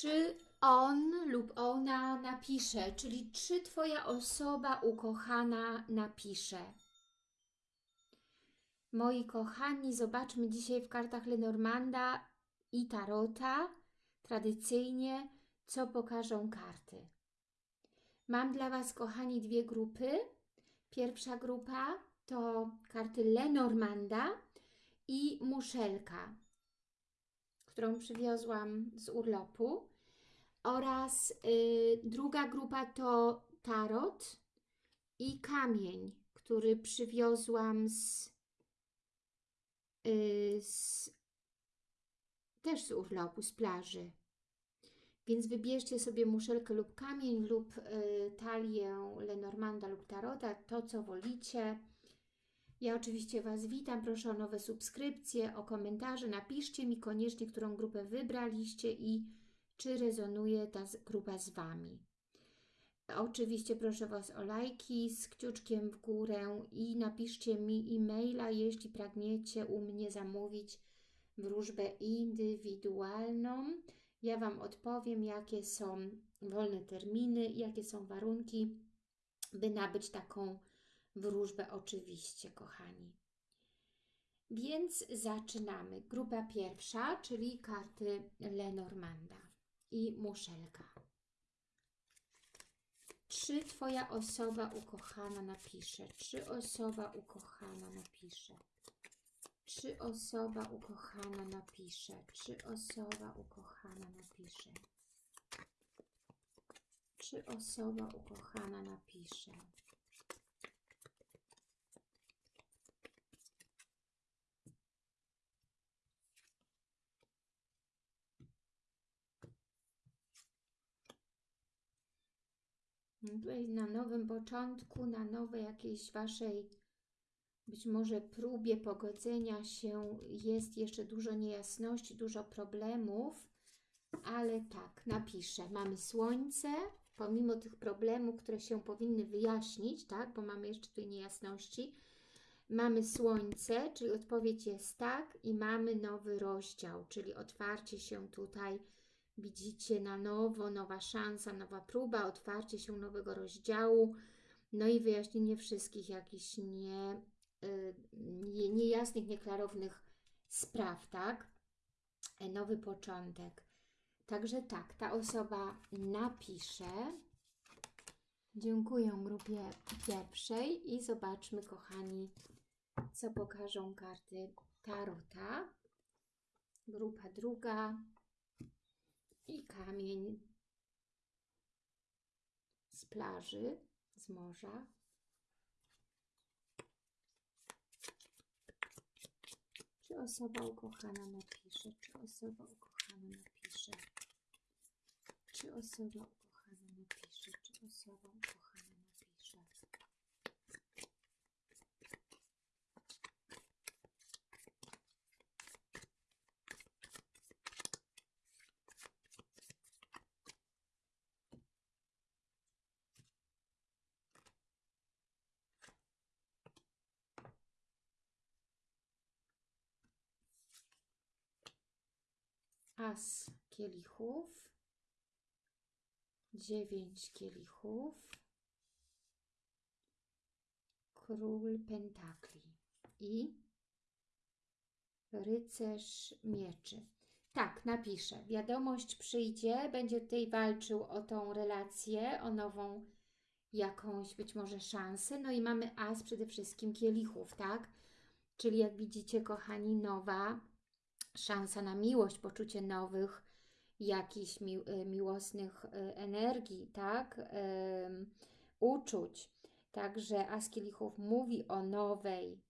czy on lub ona napisze, czyli czy Twoja osoba ukochana napisze. Moi kochani, zobaczmy dzisiaj w kartach Lenormanda i Tarota tradycyjnie, co pokażą karty. Mam dla Was, kochani, dwie grupy. Pierwsza grupa to karty Lenormanda i muszelka, którą przywiozłam z urlopu. Oraz y, druga grupa to tarot i kamień, który przywiozłam z, y, z też z urlopu, z plaży. Więc wybierzcie sobie muszelkę lub kamień lub y, talię Lenormanda lub Tarota, to co wolicie. Ja oczywiście Was witam, proszę o nowe subskrypcje, o komentarze, napiszcie mi koniecznie, którą grupę wybraliście i czy rezonuje ta grupa z Wami. Oczywiście proszę Was o lajki z kciuczkiem w górę i napiszcie mi e-maila, jeśli pragniecie u mnie zamówić wróżbę indywidualną. Ja Wam odpowiem, jakie są wolne terminy, jakie są warunki, by nabyć taką wróżbę oczywiście, kochani. Więc zaczynamy. Grupa pierwsza, czyli karty Lenormanda i muszelka. Czy Twoja osoba ukochana napisze? Czy osoba ukochana napisze? Czy osoba ukochana napisze? Czy osoba ukochana napisze? Czy osoba ukochana napisze? Na nowym początku, na nowej jakiejś Waszej być może próbie pogodzenia się jest jeszcze dużo niejasności, dużo problemów, ale tak, napiszę. Mamy Słońce, pomimo tych problemów, które się powinny wyjaśnić, tak, bo mamy jeszcze tutaj niejasności, mamy Słońce, czyli odpowiedź jest tak i mamy nowy rozdział, czyli otwarcie się tutaj Widzicie na nowo, nowa szansa, nowa próba, otwarcie się nowego rozdziału, no i wyjaśnienie wszystkich jakichś nie, y, nie, niejasnych, nieklarownych spraw, tak? E, nowy początek. Także tak, ta osoba napisze. Dziękuję grupie pierwszej i zobaczmy, kochani, co pokażą karty Tarota. Grupa druga, kamień z plaży, z morza. Czy osoba ukochana napisze? Czy osoba ukochana napisze? Czy osoba ukochana napisze? Czy osoba ukochana napisze? As kielichów, dziewięć kielichów, król pentakli i rycerz mieczy. Tak, napiszę. Wiadomość przyjdzie, będzie tutaj walczył o tą relację, o nową jakąś być może szansę. No i mamy as przede wszystkim kielichów, tak? Czyli jak widzicie, kochani, nowa szansa na miłość, poczucie nowych, jakichś mi, e, miłosnych e, energii, tak? uczuć. Także Askielichów mówi o nowej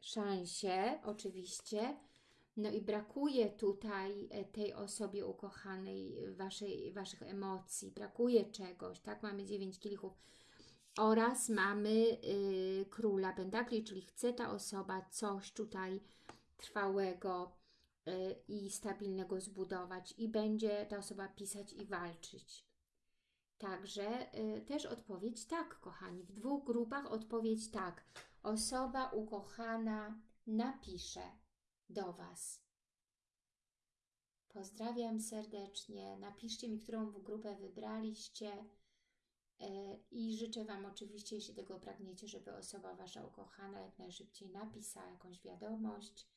szansie, oczywiście, no i brakuje tutaj e, tej osobie ukochanej waszej, Waszych emocji, brakuje czegoś, tak? Mamy dziewięć kielichów oraz mamy y, króla pentakli, czyli chce ta osoba coś tutaj trwałego y, i stabilnego zbudować i będzie ta osoba pisać i walczyć. Także y, też odpowiedź tak, kochani. W dwóch grupach odpowiedź tak. Osoba ukochana napisze do Was. Pozdrawiam serdecznie. Napiszcie mi, którą grupę wybraliście. E, I życzę Wam oczywiście, jeśli tego pragniecie, żeby osoba Wasza ukochana jak najszybciej napisała jakąś wiadomość.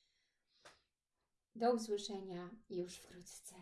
Do usłyszenia już wkrótce.